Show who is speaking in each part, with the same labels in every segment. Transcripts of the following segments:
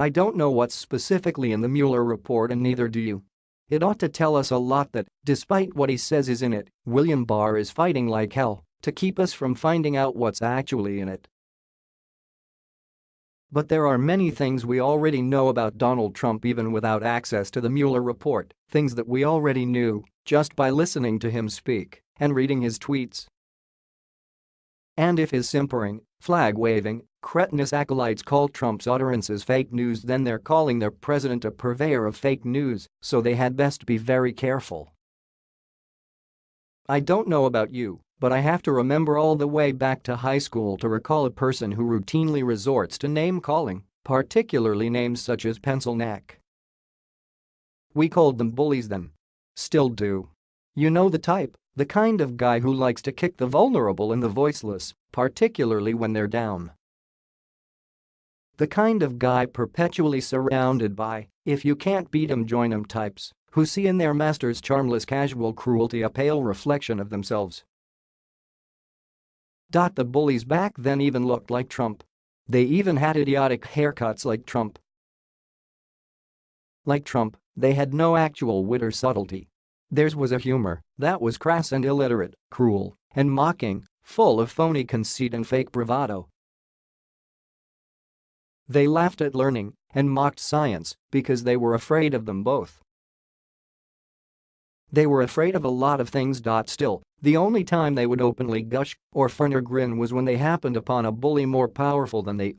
Speaker 1: I don't know what's specifically in the Mueller report and neither do you. It ought to tell us a lot that, despite what he says is in it, William Barr is fighting like hell to keep us from finding out what's actually in it. But there are many things we already know about Donald Trump even without access to the Mueller report, things that we already knew just by listening to him speak and reading his tweets. And if his simpering, flag-waving, cretinous acolytes call Trump's utterances fake news then they're calling their president a purveyor of fake news, so they had best be very careful. I don't know about you, but I have to remember all the way back to high school to recall a person who routinely resorts to name-calling, particularly names such as Pencil Neck. We called them bullies then. Still do. You know the type, the kind of guy who likes to kick the vulnerable and the voiceless, particularly when they're down. The kind of guy perpetually surrounded by, if you can't beat 'em join 'em types, who see in their master's charmless casual cruelty a pale reflection of themselves. Dot The bullies back then even looked like Trump. They even had idiotic haircuts like Trump. Like Trump, they had no actual wit or subtlety. Theirs was a humor that was crass and illiterate, cruel, and mocking, full of phony conceit and fake bravado. They laughed at learning and mocked science because they were afraid of them both. They were afraid of a lot of things. Still, the only time they would openly gush or frown or grin was when they happened upon a bully more powerful than they.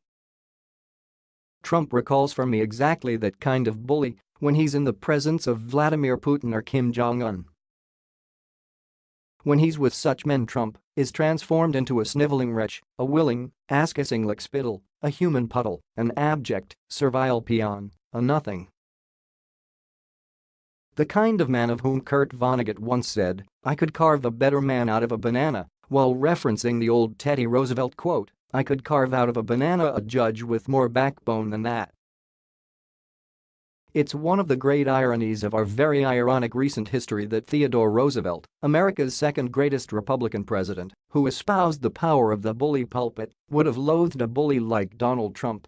Speaker 1: Trump recalls for me exactly that kind of bully when he's in the presence of Vladimir Putin or Kim Jong-un. When he's with such men Trump is transformed into a sniveling wretch, a willing, ass-kissing lickspittle, a human puddle, an abject, servile peon, a nothing. The kind of man of whom Kurt Vonnegut once said, I could carve a better man out of a banana, while referencing the old Teddy Roosevelt quote, I could carve out of a banana a judge with more backbone than that. It's one of the great ironies of our very ironic recent history that Theodore Roosevelt, America's second greatest Republican president, who espoused the power of the bully pulpit, would have loathed a bully like Donald Trump